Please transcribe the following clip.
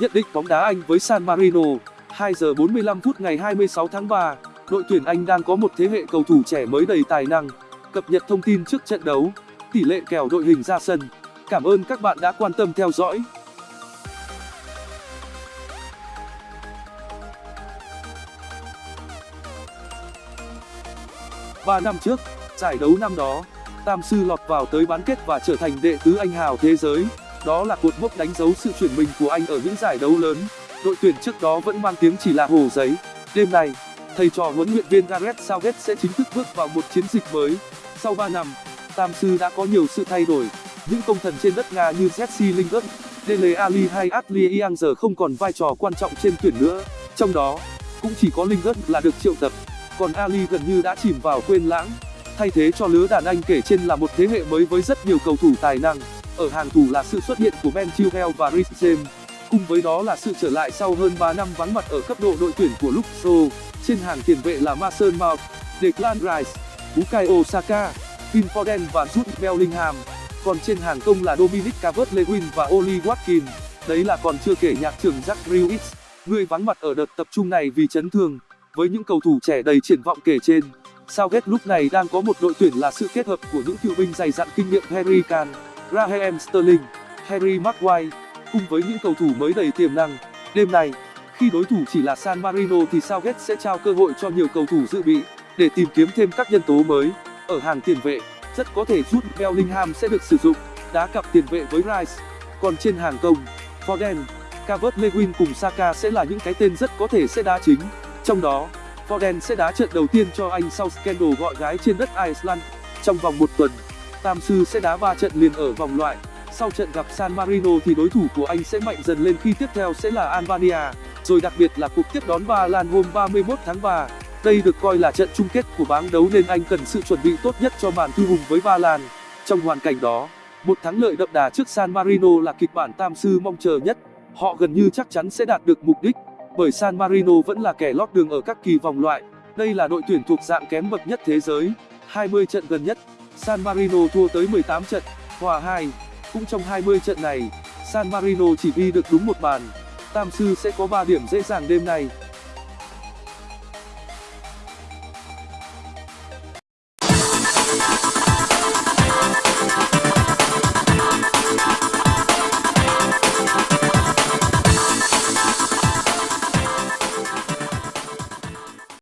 Nhận định bóng đá Anh với San Marino. 2 giờ 45 phút ngày 26 tháng 3 Đội tuyển Anh đang có một thế hệ cầu thủ trẻ mới đầy tài năng. Cập nhật thông tin trước trận đấu. Tỷ lệ kèo đội hình ra sân. Cảm ơn các bạn đã quan tâm theo dõi. Ba năm trước, giải đấu năm đó, tam sư lọt vào tới bán kết và trở thành đệ tứ anh hào thế giới đó là cột mốc đánh dấu sự chuyển mình của anh ở những giải đấu lớn. Đội tuyển trước đó vẫn mang tiếng chỉ là hồ giấy. Đêm nay, thầy trò huấn luyện viên gareth southgate sẽ chính thức bước vào một chiến dịch mới. Sau năm, tam sư đã có nhiều sự thay đổi. Những công thần trên đất nga như jesse lingard, dele Ali hay ashley young giờ không còn vai trò quan trọng trên tuyển nữa. Trong đó, cũng chỉ có lingard là được triệu tập. Còn ali gần như đã chìm vào quên lãng. Thay thế cho lứa đàn anh kể trên là một thế hệ mới với rất nhiều cầu thủ tài năng ở hàng thủ là sự xuất hiện của ben chilwell và rhys james. Cùng với đó là sự trở lại sau hơn năm vắng mặt ở cấp độ đội tuyển của luke shaw trên hàng tiền vệ là mason mount declan rice bukayo saka phil foden và jude bellingham. Còn trên hàng công là dominic calvert-lewin và oli watkins đấy là còn chưa kể nhạc trưởng jack grealish người vắng mặt ở đợt tập trung này vì chấn thương. Với những cầu thủ trẻ đầy triển vọng kể trên Southgate lúc này đang có một đội tuyển là sự kết hợp của những cựu binh dày dặn kinh nghiệm Harry Kane, Raheem Sterling, Harry Maguire cùng với những cầu thủ mới đầy tiềm năng. Đêm nay, khi đối thủ chỉ là San Marino thì Southgate sẽ trao cơ hội cho nhiều cầu thủ dự bị để tìm kiếm thêm các nhân tố mới. Ở hàng tiền vệ, rất có thể Jude Bellingham sẽ được sử dụng, đá cặp tiền vệ với Rice. Còn trên hàng công, Foden, Calvert-Lewin cùng Saka sẽ là những cái tên rất có thể sẽ đá chính. Trong đó, Foden sẽ đá trận đầu tiên cho Anh sau scandal gọi gái trên đất Iceland. Trong vòng một tuần, Tam sư sẽ đá 3 trận liền ở vòng loại. Sau trận gặp San Marino thì đối thủ của Anh sẽ mạnh dần lên khi tiếp theo sẽ là Albania, rồi đặc biệt là cuộc tiếp đón Ba Lan hôm 31 tháng 3. Đây được coi là trận chung kết của bảng đấu nên Anh cần sự chuẩn bị tốt nhất cho màn thư hùng với Ba Lan. Trong hoàn cảnh đó, một thắng lợi đậm đà trước San Marino là kịch bản Tam sư mong chờ nhất. Họ gần như chắc chắn sẽ đạt được mục đích bởi San Marino vẫn là kẻ lót đường ở các kỳ vòng loại. Đây là đội tuyển thuộc dạng kém bậc nhất thế giới. 20 trận gần nhất, San Marino thua tới 18 trận, hòa 2. Cũng trong 20 trận này, San Marino chỉ ghi được đúng một bàn. Tam sư sẽ có 3 điểm dễ dàng đêm nay.